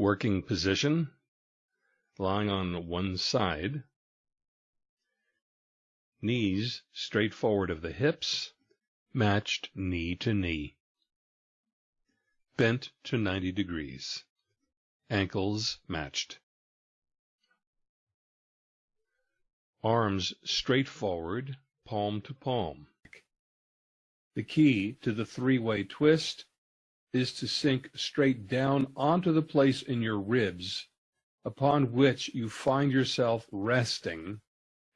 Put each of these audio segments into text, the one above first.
Working position, lying on one side, knees straight forward of the hips, matched knee to knee, bent to 90 degrees, ankles matched. Arms straight forward, palm to palm. The key to the three-way twist is to sink straight down onto the place in your ribs upon which you find yourself resting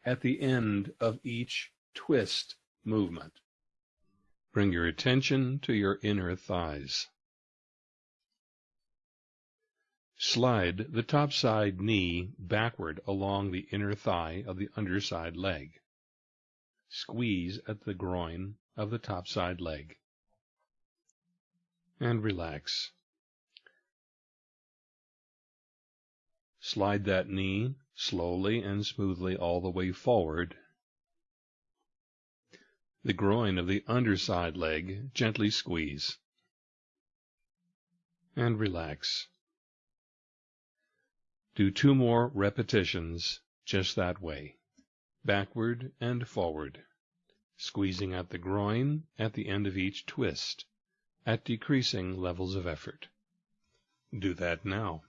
at the end of each twist movement. Bring your attention to your inner thighs. Slide the top side knee backward along the inner thigh of the underside leg. Squeeze at the groin of the top side leg. And relax. Slide that knee slowly and smoothly all the way forward. The groin of the underside leg gently squeeze. And relax. Do two more repetitions just that way, backward and forward, squeezing at the groin at the end of each twist, at decreasing levels of effort. Do that now.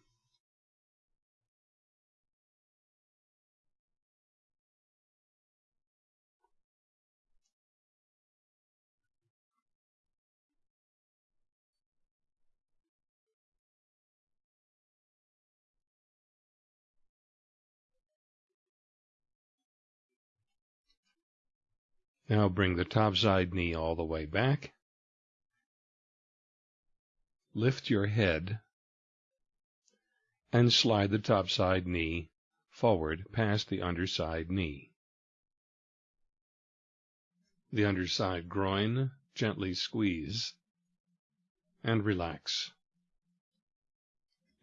Now bring the top side knee all the way back. Lift your head and slide the top side knee forward past the underside knee. The underside groin gently squeeze and relax.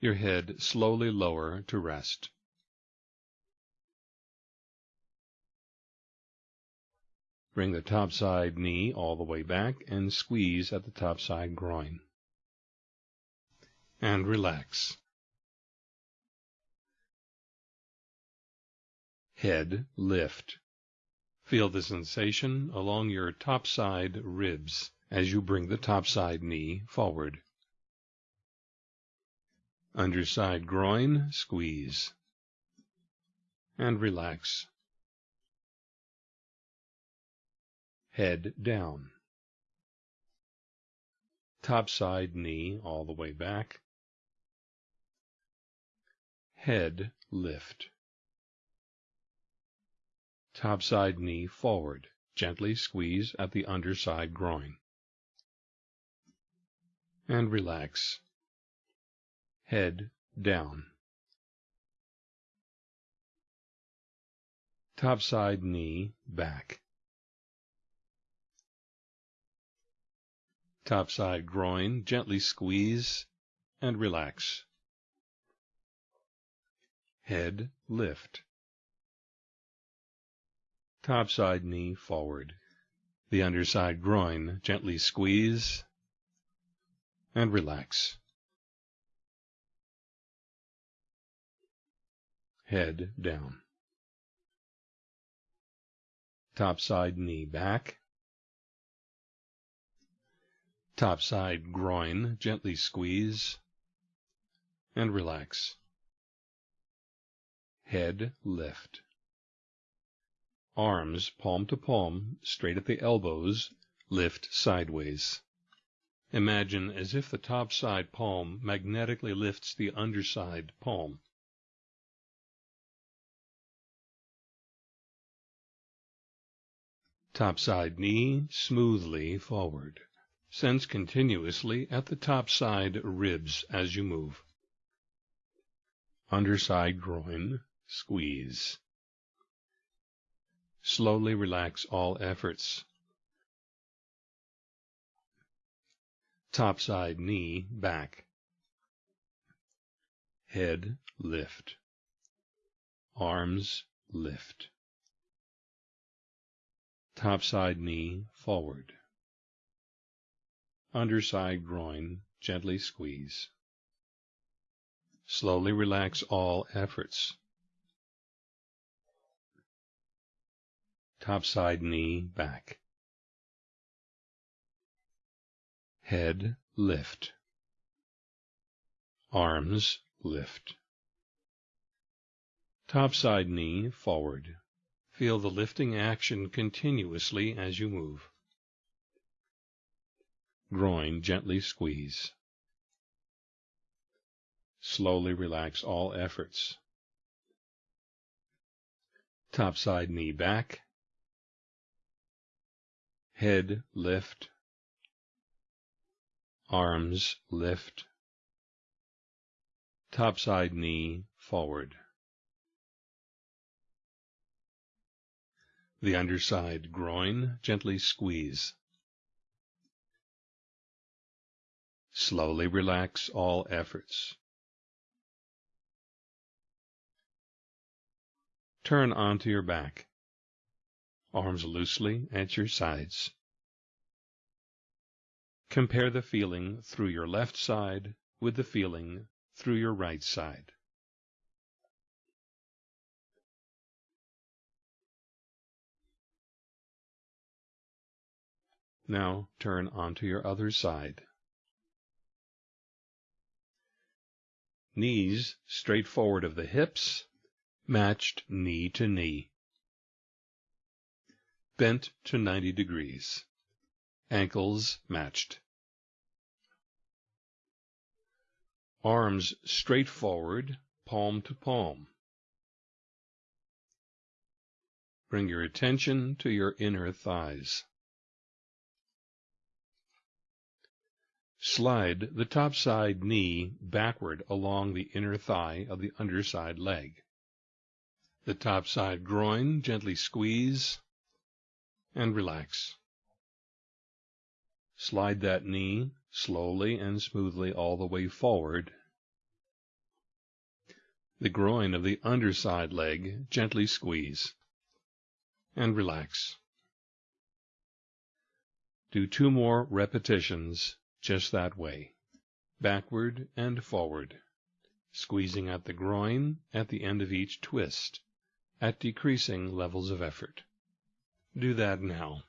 Your head slowly lower to rest. Bring the top side knee all the way back and squeeze at the top side groin. And relax. Head lift. Feel the sensation along your top side ribs as you bring the top side knee forward. Underside groin, squeeze. And relax. head down. Top side knee all the way back. Head lift. Top side knee forward. Gently squeeze at the underside groin. And relax. Head down. Top side knee back. Top side groin, gently squeeze and relax. Head lift. Top side knee forward. The underside groin, gently squeeze and relax. Head down. Top side knee back. Top side groin, gently squeeze and relax. Head lift. Arms palm to palm, straight at the elbows, lift sideways. Imagine as if the top side palm magnetically lifts the underside palm. Top side knee smoothly forward. Sense continuously at the top side ribs as you move. Underside groin, squeeze. Slowly relax all efforts. Top side knee back. Head lift. Arms lift. Top side knee forward underside groin, gently squeeze. Slowly relax all efforts. Top side knee back. Head lift. Arms lift. Top side knee forward. Feel the lifting action continuously as you move. Groin gently squeeze. Slowly relax all efforts. Top side knee back. Head lift. Arms lift. Top side knee forward. The underside groin gently squeeze. Slowly relax all efforts. Turn onto your back. Arms loosely at your sides. Compare the feeling through your left side with the feeling through your right side. Now turn onto your other side. Knees straight forward of the hips, matched knee to knee. Bent to 90 degrees. Ankles matched. Arms straight forward, palm to palm. Bring your attention to your inner thighs. Slide the top side knee backward along the inner thigh of the underside leg. The top side groin gently squeeze and relax. Slide that knee slowly and smoothly all the way forward. The groin of the underside leg gently squeeze and relax. Do two more repetitions just that way, backward and forward, squeezing at the groin at the end of each twist, at decreasing levels of effort. Do that now.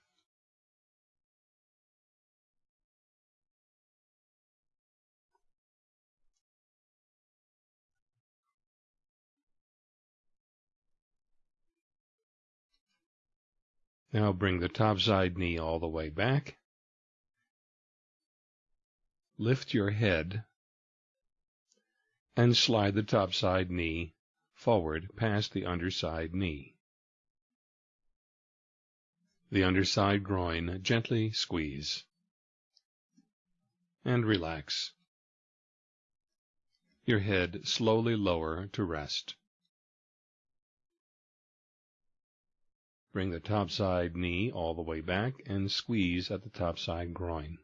Now bring the top side knee all the way back lift your head and slide the top side knee forward past the underside knee. The underside groin gently squeeze and relax. Your head slowly lower to rest. Bring the top side knee all the way back and squeeze at the top side groin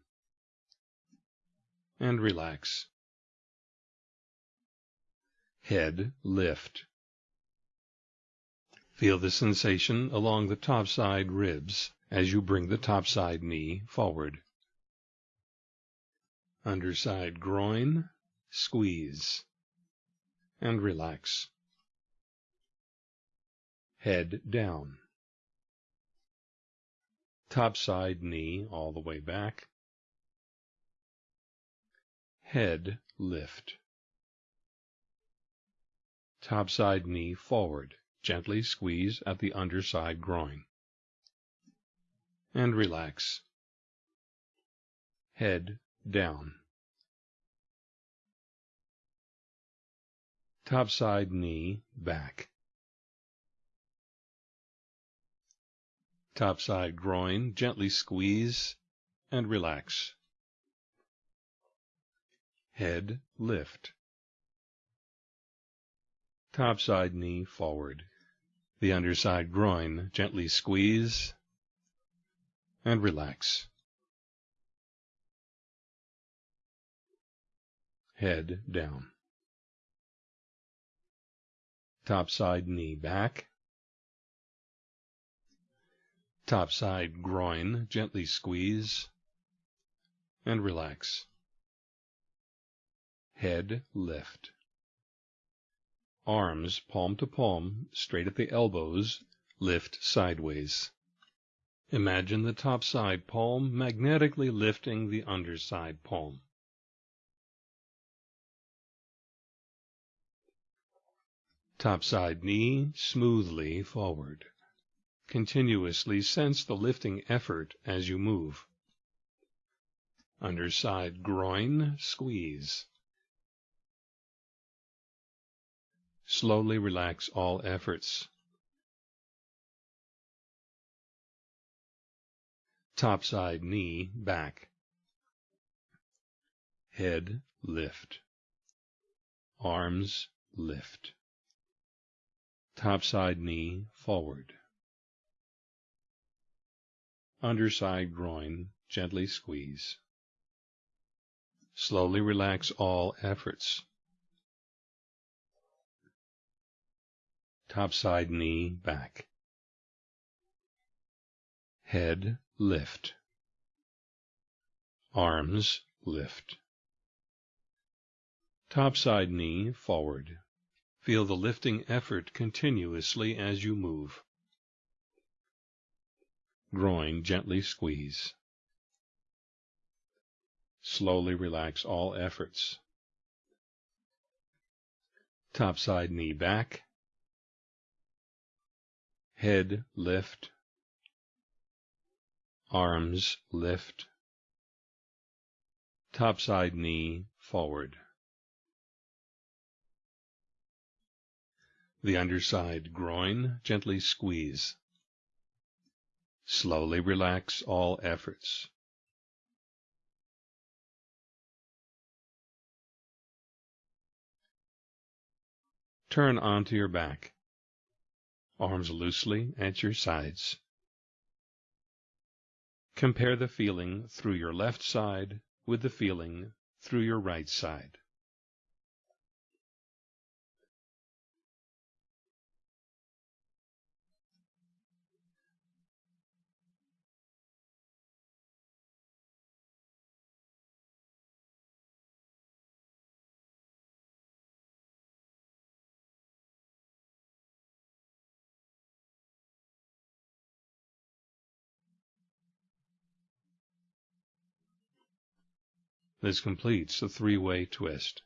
and relax. Head lift. Feel the sensation along the top side ribs as you bring the top side knee forward. Underside groin, squeeze, and relax. Head down. Top side knee all the way back Head lift. Top side knee forward. Gently squeeze at the underside groin. And relax. Head down. Top side knee back. Top side groin gently squeeze and relax. Head lift. Top side knee forward. The underside groin gently squeeze and relax. Head down. Top side knee back. Top side groin gently squeeze and relax head lift. Arms palm to palm, straight at the elbows, lift sideways. Imagine the top side palm magnetically lifting the underside palm. Top side knee smoothly forward. Continuously sense the lifting effort as you move. Underside groin squeeze. Slowly relax all efforts. Top side knee back. Head lift. Arms lift. Top side knee forward. Underside groin gently squeeze. Slowly relax all efforts. Top side knee back. Head lift. Arms lift. Top side knee forward. Feel the lifting effort continuously as you move. Groin gently squeeze. Slowly relax all efforts. Top side knee back head lift, arms lift, topside knee forward. The underside groin gently squeeze. Slowly relax all efforts. Turn onto your back arms loosely at your sides. Compare the feeling through your left side with the feeling through your right side. This completes the three-way twist.